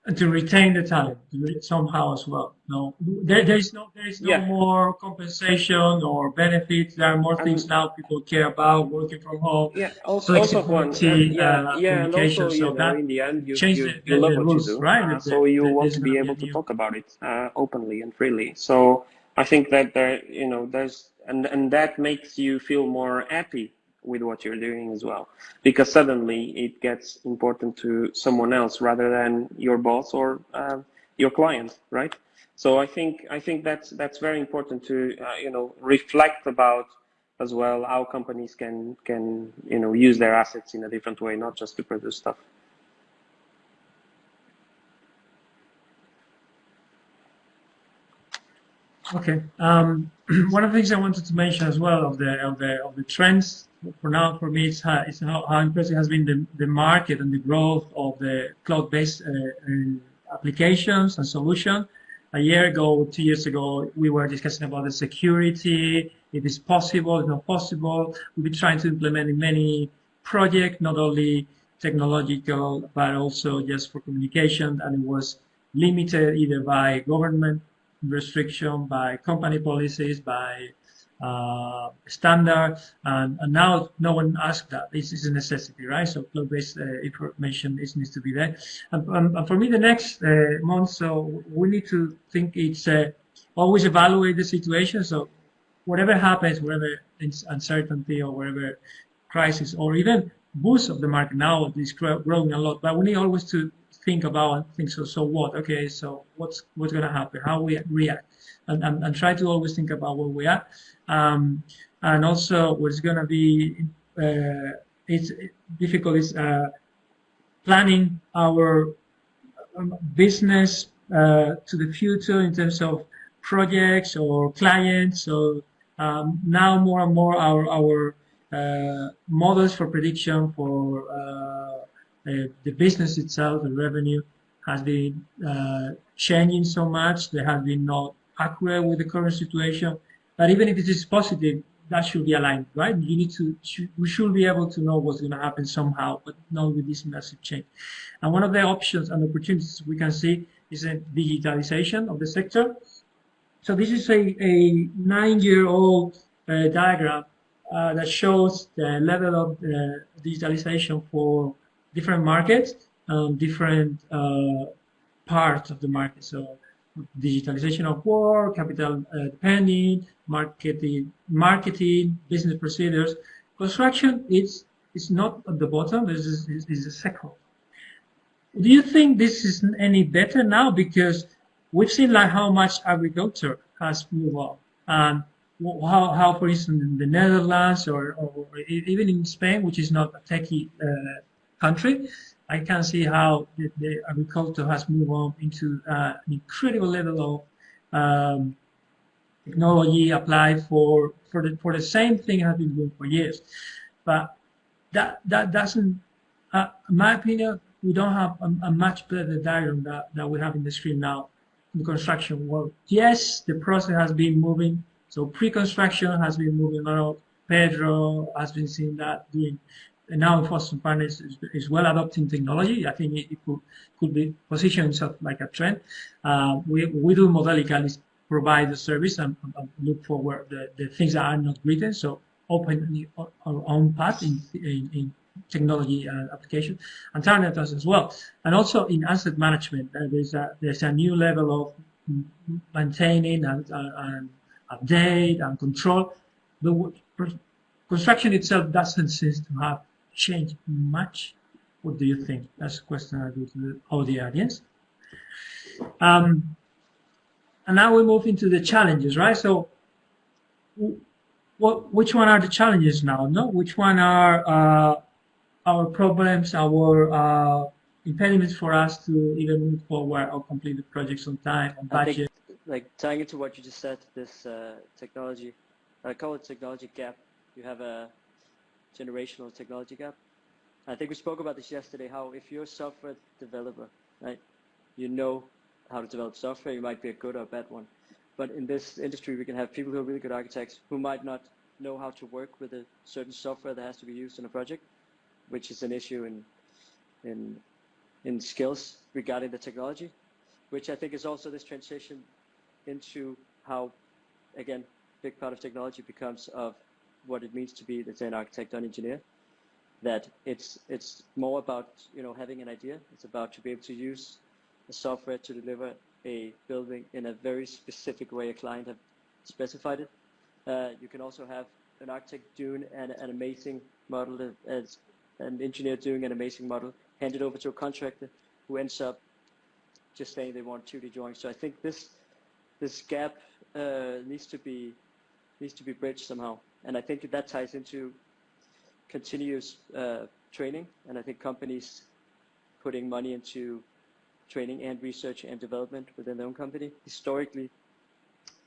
And to retain the talent somehow as well. No, there, there is no there is no yeah. more compensation or benefits. There are more things now people care about working from home. Yeah, also, also one, yeah, uh, yeah, and also so know, that in the end you, change you, the, you love the what rules, you do, right? uh, so you want to be able to talk about it uh, openly and freely. So I think that there, you know, there's and and that makes you feel more happy with what you're doing as well. Because suddenly it gets important to someone else rather than your boss or uh, your client right? So i think i think that's that's very important to uh, you know reflect about as well how companies can can you know use their assets in a different way not just to produce stuff Okay. Um, one of the things I wanted to mention as well of the of the of the trends for now for me it's how, it's how, how impressive has been the, the market and the growth of the cloud-based uh, uh, applications and solutions. A year ago, two years ago, we were discussing about the security, if it's possible, if not possible. We've been trying to implement in many projects, not only technological, but also just for communication, and it was limited either by government restriction, by company policies, by uh, standard, and, and, now no one asks that. This is a necessity, right? So cloud-based uh, information is, needs to be there. And, and, for me, the next uh, month, so we need to think it's uh, always evaluate the situation. So whatever happens, whatever uncertainty or whatever crisis, or even boost of the market now is growing a lot, but we need always to think about and think so so what? Okay so what's what's to happen? How we react? And, and, and try to always think about where we are. Um, and also what's to be uh, it's difficult is uh, planning our um, business uh, to the future in terms of projects or clients. So um, now more and more our our uh, models for prediction for uh, the business itself, the revenue, has been uh, changing so much. They have been not accurate with the current situation But even if it is positive, that should be aligned, right? You need to, we should be able to know what's going to happen somehow, but not with this massive change. And one of the options and opportunities we can see is a digitalization of the sector. So this is a, a nine-year-old uh, diagram uh, that shows the level of uh, digitalization for different markets, um, different uh, parts of the market. So digitalization of work, capital uh, marketing, marketing, business procedures. Construction is is not at the bottom. This is, is, the second. Do you think this is any better now? Because we've seen like how much agriculture has moved up. And how, how, for instance, in the Netherlands or, or even in Spain, which is not a techie uh, country, I can see how the, the agriculture has moved on into uh, an incredible level of um, technology applied for for the for the same thing has been doing for years. But that that doesn't, uh, in my opinion, we don't have a, a, much better diagram that, that we have in the screen now in the construction world. Yes, the process has been moving. So pre-construction has been moving around. Pedro has been seeing that doing now Foster Partners is, is, well adopting technology. I think it, it could, could be positioned like a trend. Uh, we, we do Modelical provide the service and, and, look for where the, the things that are not written. So open our own path in, in, in technology uh, application and does as well. And also in asset management, uh, there's a, there's a new level of maintaining and, uh, and update and control. The construction itself doesn't seem to have change much? What do you think? That's a question I do to all the audience. Um, and now we move into the challenges, right? So, what, which one are the challenges now? No, which one are uh, our problems, our uh, impediments for us to even move forward or complete the projects on time, on budget? Think, like tying into what you just said, this uh, technology, I call it technology gap. You have a generational technology gap. I think we spoke about this yesterday, how if you're a software developer, right, you know how to develop software, you might be a good or a bad one. But in this industry, we can have people who are really good architects who might not know how to work with a certain software that has to be used in a project, which is an issue in, in, in skills regarding the technology, which I think is also this transition into how, again, big part of technology becomes of what it means to be, let's say, an architect or an engineer. That it's it's more about you know having an idea. It's about to be able to use the software to deliver a building in a very specific way a client have specified it. Uh, you can also have an architect doing an, an amazing model as an engineer doing an amazing model handed over to a contractor who ends up just saying they want 2D drawings. So I think this this gap uh, needs to be needs to be bridged somehow. And I think that ties into continuous uh, training. And I think companies putting money into training and research and development within their own company. Historically,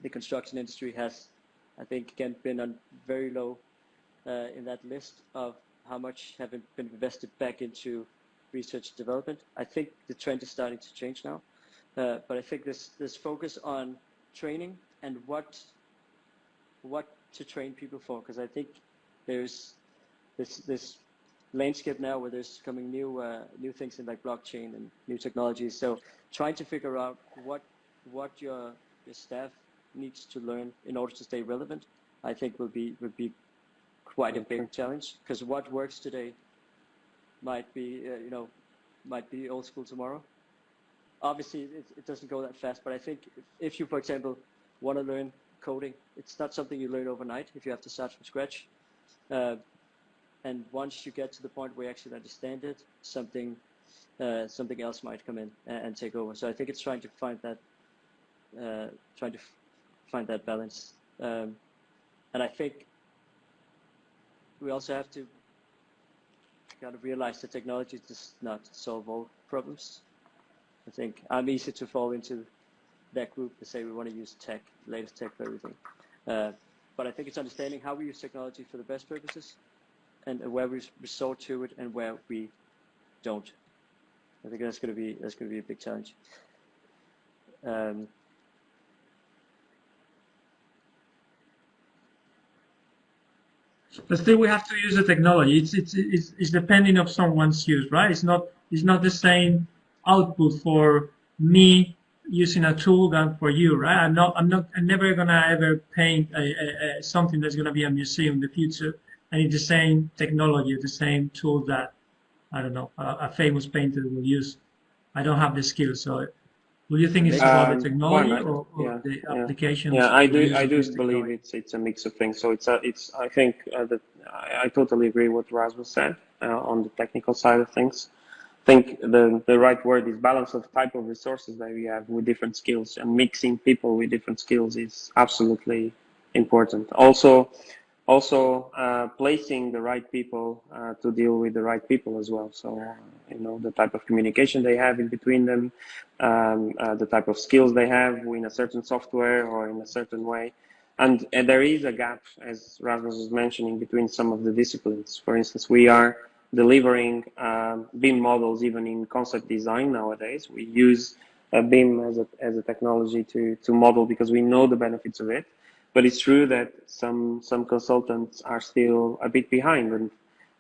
the construction industry has, I think, again, been on very low uh, in that list of how much have been invested back into research and development. I think the trend is starting to change now. Uh, but I think this, this focus on training and what what to train people for because I think there's this this landscape now where there's coming new uh, new things in like blockchain and new technologies. So trying to figure out what what your your staff needs to learn in order to stay relevant, I think will be will be quite a big challenge because what works today might be uh, you know might be old school tomorrow. Obviously, it, it doesn't go that fast, but I think if, if you, for example, want to learn coding. It's not something you learn overnight if you have to start from scratch. Uh, and once you get to the point where you actually understand it, something uh, something else might come in and, and, take over. So I think it's trying to find that uh, trying to find that balance. Um, and I think we also have to kind of realize that technology does not solve all problems. I think I'm easy to fall into that group to say we want to use tech, latest tech for everything. Uh, but I think it's understanding how we use technology for the best purposes and where we resort to it and where we don't. I think that's going to be that's going to be a big challenge. Um, But still, we have to use the technology. It's it's it's, it's depending of someone's use, right? It's not it's not the same output for me using a tool than for you, right? I'm not I'm not I'm never gonna ever paint a, a, a something that's gonna be a museum in the future, and it's the same technology, the same tool that I don't know a, a famous painter will use. I don't have the skill, so do you think it's about Um, the technology or, or yeah, the yeah. applications? Yeah, I do. I do believe it's it's a mix of things. So it's a it's. I think uh, that I, I totally agree with Rasmus said uh, on the technical side of things. I think the the right word is balance of type of resources that we have with different skills and mixing people with different skills is absolutely important. Also, also uh, placing the right people uh, to deal with the right people as well. So you know the type of communication they have in between them, um, uh, the type of skills they have in a certain software or in a certain way. And, and there is a gap, as Rasmus was mentioning, between some of the disciplines. For instance, we are delivering um, BIM models even in concept design nowadays. We use uh, BIM as a, as a technology to, to model because we know the benefits of it. But it's true that some some consultants are still a bit behind, and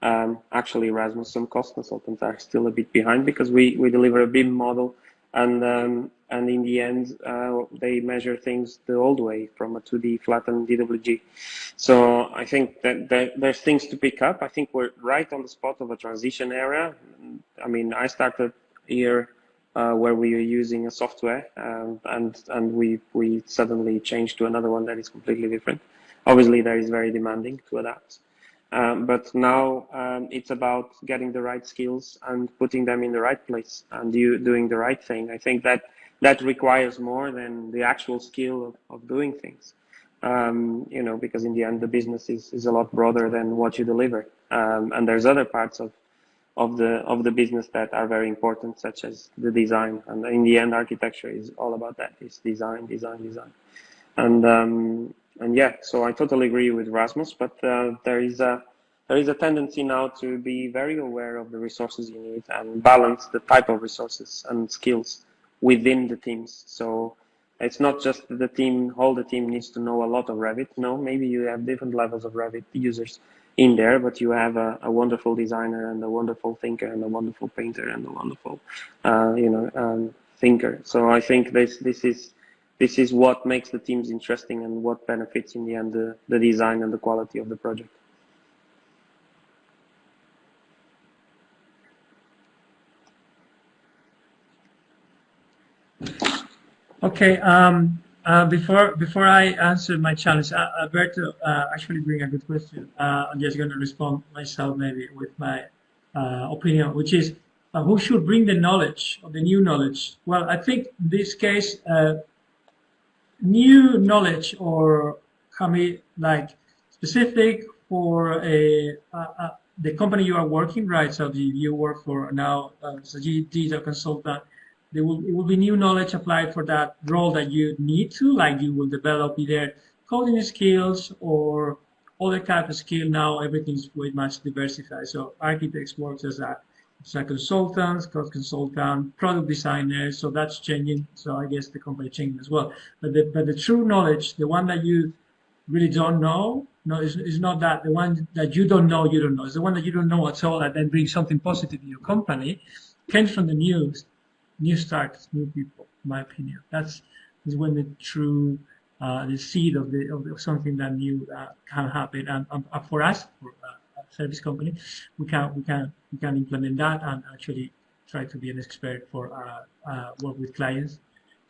um, actually, Rasmus, some cost consultants are still a bit behind because we, we deliver a BIM model, and um, and in the end, uh, they measure things the old way from a 2D flattened DWG. So I think that, there's things to pick up. I think we're right on the spot of a transition area. I mean, I started here uh, where we are using a software um, and and we we suddenly changed to another one that is completely different. Obviously, that is very demanding to adapt. Um, but now um, it's about getting the right skills and putting them in the right place and you doing the right thing. I think that that requires more than the actual skill of, of doing things. Um, you know, because in the end, the business is, is a lot broader than what you deliver. Um, and there's other parts of of the of the business that are very important, such as the design. And in the end, architecture is all about that. It's design, design, design. And um, and yeah, so I totally agree with Rasmus. But uh, there is a there is a tendency now to be very aware of the resources you need and balance the type of resources and skills within the teams. So it's not just the team, all the team needs to know a lot of Revit. No, maybe you have different levels of Revit users in there, but you have a, a wonderful designer and a wonderful thinker and a wonderful painter and a wonderful, uh, you know, um, thinker. So I think this this is this is what makes the teams interesting and what benefits in the end the, the design and the quality of the project. Okay. Um, uh, before before I answer my challenge, uh, Alberto uh, actually bring a good question. Uh, I'm just going to respond myself maybe with my uh, opinion, which is uh, who should bring the knowledge or the new knowledge? Well, I think in this case, new knowledge or be like specific for a, a, a the company you are working, right? So the, you work for now uh, as a digital consultant there will it will be new knowledge applied for that role that you need to, like you will develop either coding skills or other type of skill. Now everything's way much diversified. So architects works as a a consultants, code consultant, product designers. So that's changing. So I guess the company changing as well. But the but the true knowledge, the one that you really don't know, no, it's, it's not that the one that you don't know, you don't know. It's the one that you don't know at all, and then brings something positive in your company, comes from the news new starts, new people, in my opinion. That's is when the true uh, the seed of the of, something that new uh, can happen. And um, for us, for uh, service company, we can we can we can implement that and actually try to be an expert for uh, uh, work with clients.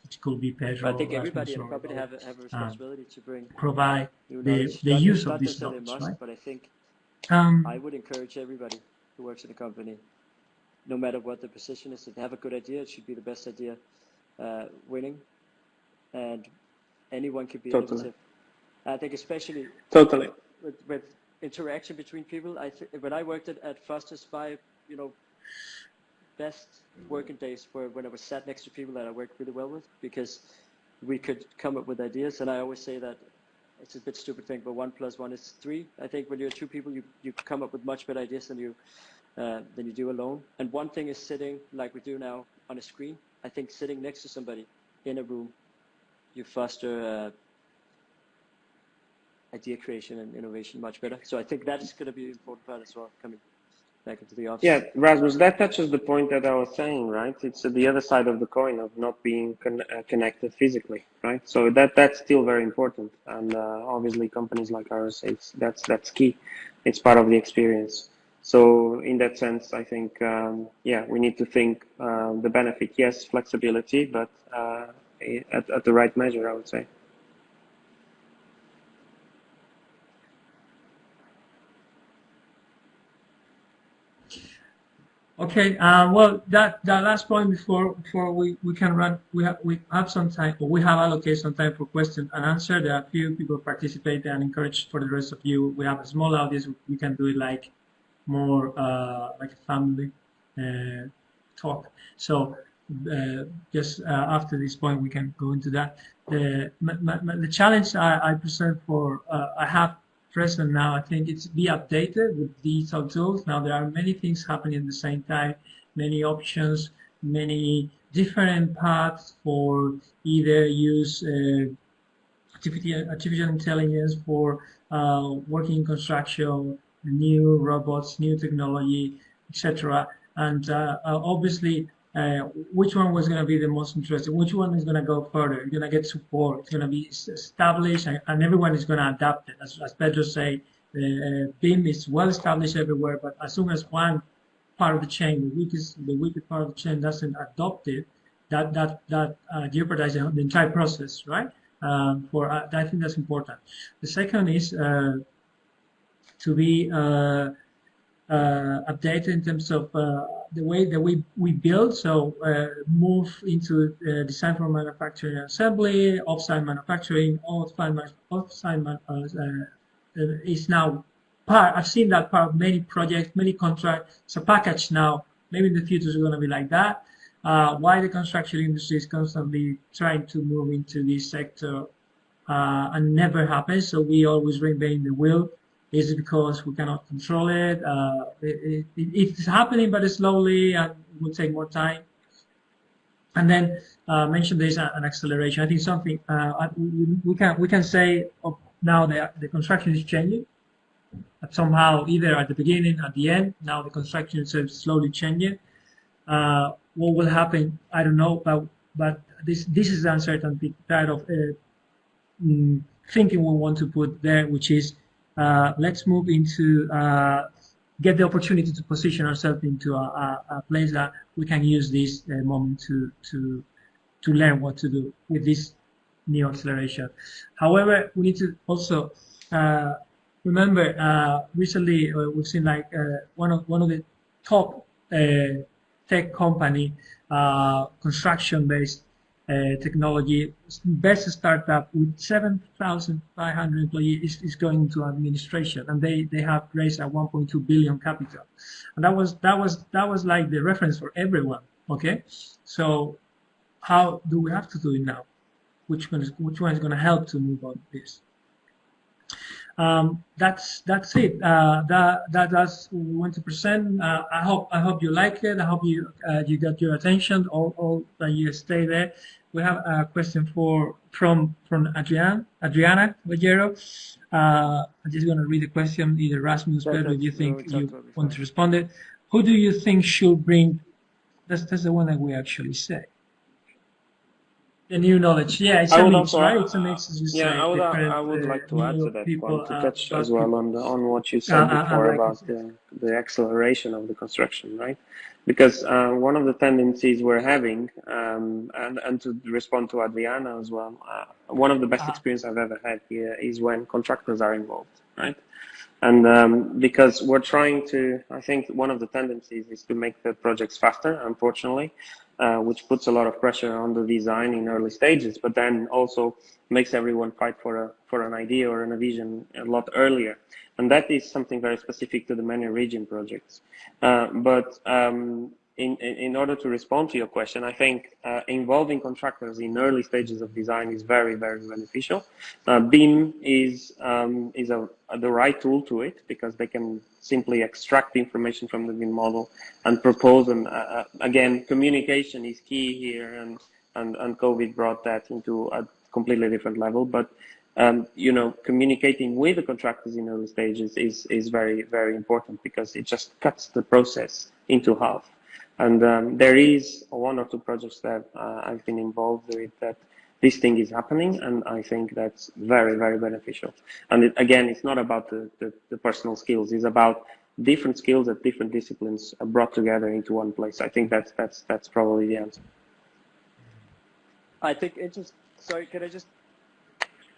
Which could be Pedro. I think everybody in a Rasmus, or, have a, have a responsibility to bring provide the the use not of this necessarily a knowledge, must, right? But I think Um, I would encourage everybody who works in a company, no matter what the position is, to have a good idea, it should be the best idea uh, winning, and anyone can be Totally. innovative. I think especially Totally. with, with interaction between people. I when I worked at, at Foster's, my you know best working days were when I was sat next to people that I worked really well with because we could come up with ideas. And I always say that it's a bit stupid thing, but one plus one is three. I think when you're two people, you, you come up with much better ideas than you uh, than you do alone. And one thing is sitting like we do now on a screen. I think sitting next to somebody in a room, you foster uh, idea creation and innovation much better. So I think that is going to be an important part as well coming back into the office. Yeah, Rasmus, that touches the point that I was saying, right? It's the other side of the coin of not being con uh, connected physically, right? So that that's still very important, and uh, obviously companies like ours, it's that's that's key. It's part of the experience. So in that sense, I think um, yeah, we need to think uh, the benefit. Yes, flexibility, but uh, at at the right measure, I would say. Okay. Uh, well, that that last point before before we, we can run, we have we have some time, or we have allocated some time for question and answer. There are a few people participate and encourage for the rest of you. We have a small audience. We can do it like more uh, like a family uh, talk. So uh, just uh, after this point, we can go into that. The the challenge I, I present for uh, I have present now. I think it's be updated with digital tools. Now there are many things happening at the same time, many options, many different paths for either use uh, artificial, intelligence for uh, working in construction, new robots, new technology, etc. And uh, uh, obviously uh, which one was going to be the most interesting, which one is going to go further, you're going to get support, it's going to be established, and, and everyone is going to adapt it. As, as Pedro say, uh, BIM is well established everywhere, but as soon as one part of the chain, the weakest, the weakest part of the chain doesn't adopt it, that that that uh, jeopardizes the entire process, right? Um, for uh, I think that's important. The second is uh, to be uh, updated in terms of uh, the way that we, we build. So uh, move into design for manufacturing assembly, offsite manufacturing, offsite, offsite man, is now part. I've seen that part of many projects, many contracts. It's a package now. Maybe in the future it's going to be like that. Uh, why the construction industry is constantly trying to move into this sector uh, and never happens. So we always reinvent the wheel. Is it because we cannot control it? Uh, it, it? It's happening, but it's slowly and it will take more time. And then uh, mention there's an acceleration. I think something uh, we can we can say now that the construction is changing. But Somehow, either at the beginning, at the end. Now the construction is slowly changing. Uh, what will happen? I don't know, but but this this is the uncertainty kind of uh, mm, thinking we want to put there, which is uh, let's move into uh, get the opportunity to position ourselves into a, a, a, place that we can use this uh, moment to to to learn what to do with this new acceleration. However, we need to also uh, remember uh, recently we've seen like one of one of the top tech company construction based uh, technology. Best startup with 7,500 employees is, is going into administration, and they, they have raised a 1.2 billion capital, and that was that was that was like the reference for everyone. Okay, so how do we have to do it now? Which one is which one is going to help to move on this? Um, that's that's it. Uh, that that that's what we want to present. Uh, I hope I hope you like it. I hope you uh, you got your attention. All all that you stay there. We have a question for from from Adriana Adriana Vallero. Uh, I'm just going to read the question. Either Rasmus, Pedro, do you think you want to respond it? Who do you think should bring? That's that's the one that we actually say. The new knowledge, yeah, it's I a mix, right? It's a mix, as you yeah, say. I would, I would uh, like to add to that point to touch uh, as well on the, on what you said uh, before like about the, the acceleration of the construction, right? Because uh, one of the tendencies we're having, um, and and to respond to Adriana as well, uh, one of the best experience I've ever had here is when contractors are involved, right? And um, because we're trying to, I think one of the tendencies is to make the projects faster, unfortunately, uh, which puts a lot of pressure on the design in early stages, but then also makes everyone fight for a for an idea or a vision a lot earlier. And that is something very specific to the many region projects. Uh, but um, in, in order to respond to your question, I think uh, involving contractors in early stages of design is very, very beneficial. Uh, BIM is um, is a, a, the right tool to it because they can simply extract the information from the BIM model and propose. And uh, again, communication is key here, and, and and COVID brought that into a completely different level. But um, you know, communicating with the contractors in early stages is, is very, very important because it just cuts the process into half. And um, there is one or two projects that uh, I've been involved with that this thing is happening, and I think that's very, very beneficial. And it, again, it's not about the, the, the, personal skills; it's about different skills that different disciplines are brought together into one place. I think that's that's that's probably the answer. I think it just sorry, can I just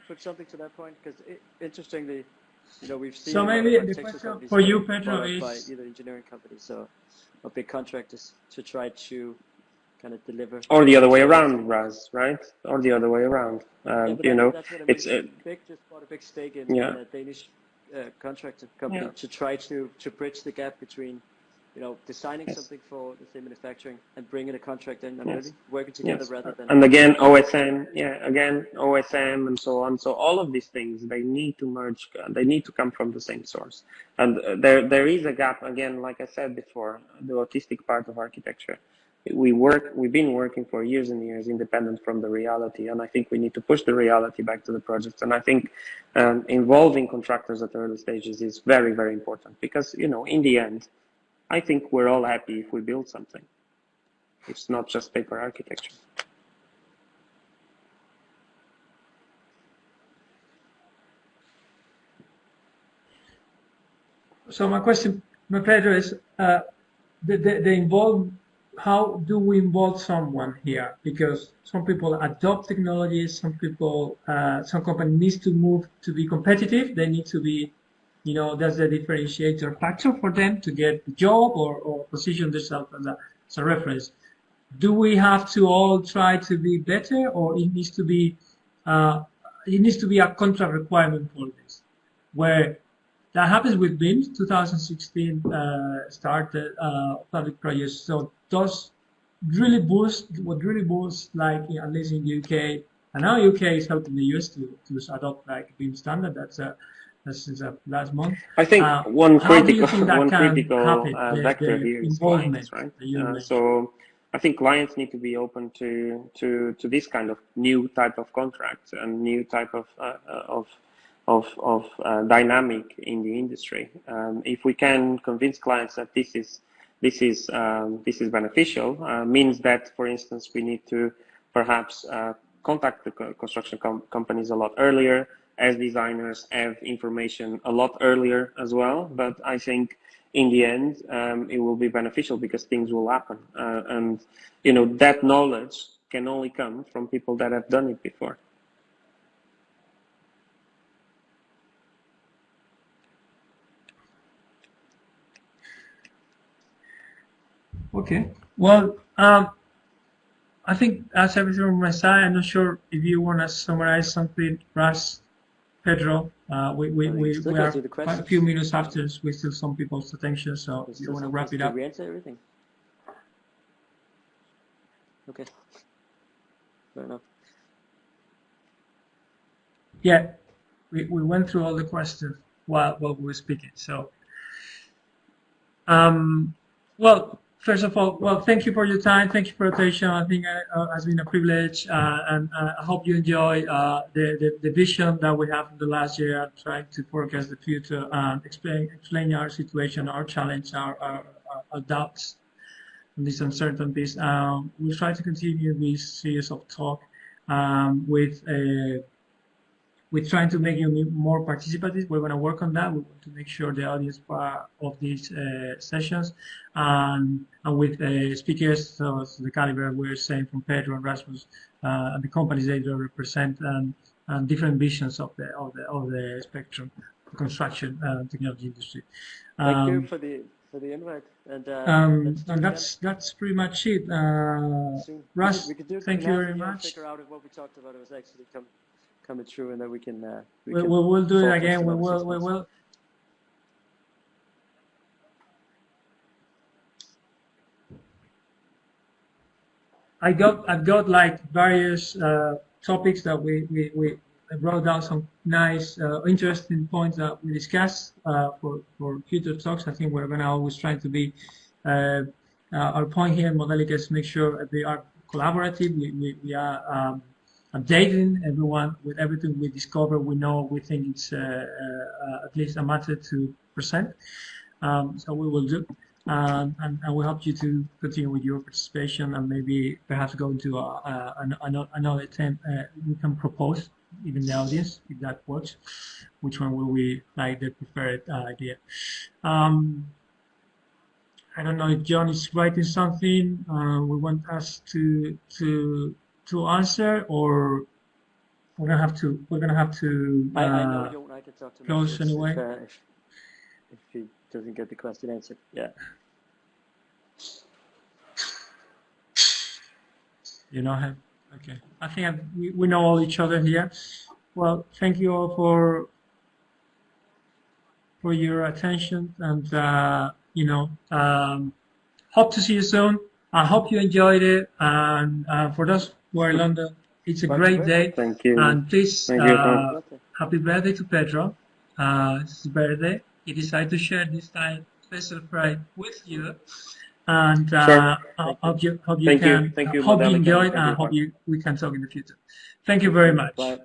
put something to that point? Because interestingly, you know, we've seen so maybe the question for you, Pedro, is by either engineering companies so or big contractors to try to kind of deliver. Or the other way around, Raz, right? Or the other way around. Um, yeah, you know, it's uh, big just bought a big stake in, yeah. a Danish uh, contractor company yeah. to try to to bridge the gap between you know, designing yes. something for the same manufacturing and bringing a contract in and yes. really working together yes. rather than. And again, OSM, yeah, again, OSM and so on. So all of these things, they need to merge, they need to come from the same source. And uh, there, there is a gap, again, like I said before, the autistic part of architecture. We work, we've been working for years and years independent from the reality. And I think we need to push the reality back to the projects. And I think um, involving contractors at early stages is very, very important because, you know, in the end, I think we're all happy if we build something. It's not just paper architecture. So my question, my pleasure is, uh, the, the, the involve, how do we involve someone here? Because some people adopt technologies, some people, uh, some company needs to move to be competitive. They need to be you know, that's the differentiator factor for them to get the job or, or position themselves as a, as a reference. Do we have to all try to be better or it needs to be, uh, it needs to be a contract requirement for this, where that happens with BIM 2016 uh, started uh, public projects. So those really boost, what really boosts, like at least in the UK, and now UK is helping the US to, to adopt like BIM standard. That's a this is a last month. I think uh, one critical one critical uh, vector the here is clients, right? Uh, so I think clients need to be open to to to this kind of new type of contract and new type of uh, of of, of uh, dynamic in the industry. Um, if we can convince clients that this is this is um, this is beneficial, uh, means that, for instance, we need to perhaps contact the construction com companies a lot earlier as designers have information a lot earlier as well. But I think in the end, um, it will be beneficial because things will happen. Uh, and, you know, that knowledge can only come from people that have done it before. Okay. Well, um, I think that's everything from my side. I'm not sure if you want to summarize something, Russ. Pedro. Uh, we we, we, we are quite a few minutes after we still some people's attention, so you want to wrap it up. We answer everything? Okay. Fair enough. Yeah, we, we went through all the questions while, while we were speaking. So, um, well, First of all, well, thank you for your time. Thank you for your attention. I think it uh, has been a privilege, uh, and uh, I hope you enjoy uh, the, the, the vision that we have in the last year, trying to forecast the future and explain explain our situation, our challenge, our, our, our doubts, and these uncertainties. Um, we'll try to continue this series of talk um, with a we're trying to make you more participative. We're going to work on that. We want to make sure the audience part of these uh, sessions and, and with uh, speakers, so the caliber we're saying from Pedro and Rasmus uh, and the companies they represent and, and different visions of the of the of the spectrum construction uh, technology industry. Um, Thank you um, for the for the invite and uh, um, and that's that's pretty much it. Uh, Russ, thank you very much. Figure out if what we talked about was actually come coming true, and then we can. Uh, we, we, can we'll, we'll do it again. We will. We will. I got I've got like various uh, topics that we, we, we wrote down some nice uh, interesting points that we discussed uh, for for future talks. I think we're gonna always try to be uh, uh, our point here in Modelical is make sure that they are collaborative. We, we, we are um, updating everyone with everything we discover. We know we think it's uh, uh, at least a matter to present. Um, so we will do. Um, and, and, we hope you to continue with your participation and maybe perhaps go into a, a, a, another attempt uh, we can propose even the audience if that works which one will we like the preferred uh, idea um, I don't know if John is writing something uh, we want us to to to answer or we're gonna have to we're gonna have to uh, I, I know you I can talk to close anyway. if, uh, if, if he doesn't get the question answered. Yeah. You know him? Okay. I think I've, we, we know all each other here. Well thank you all for for your attention and uh, you know um, hope to see you soon I hope you enjoyed it and uh, for those who are in London it's a great day thank you and please thank you, uh, happy birthday to Pedro uh, it's his birthday he decided to share this time special pride with you and uh, Sure. I hope you hope you Thank you. can Thank you, hope you enjoyed and you. hope you we can talk in the future. Thank you very much. Bye.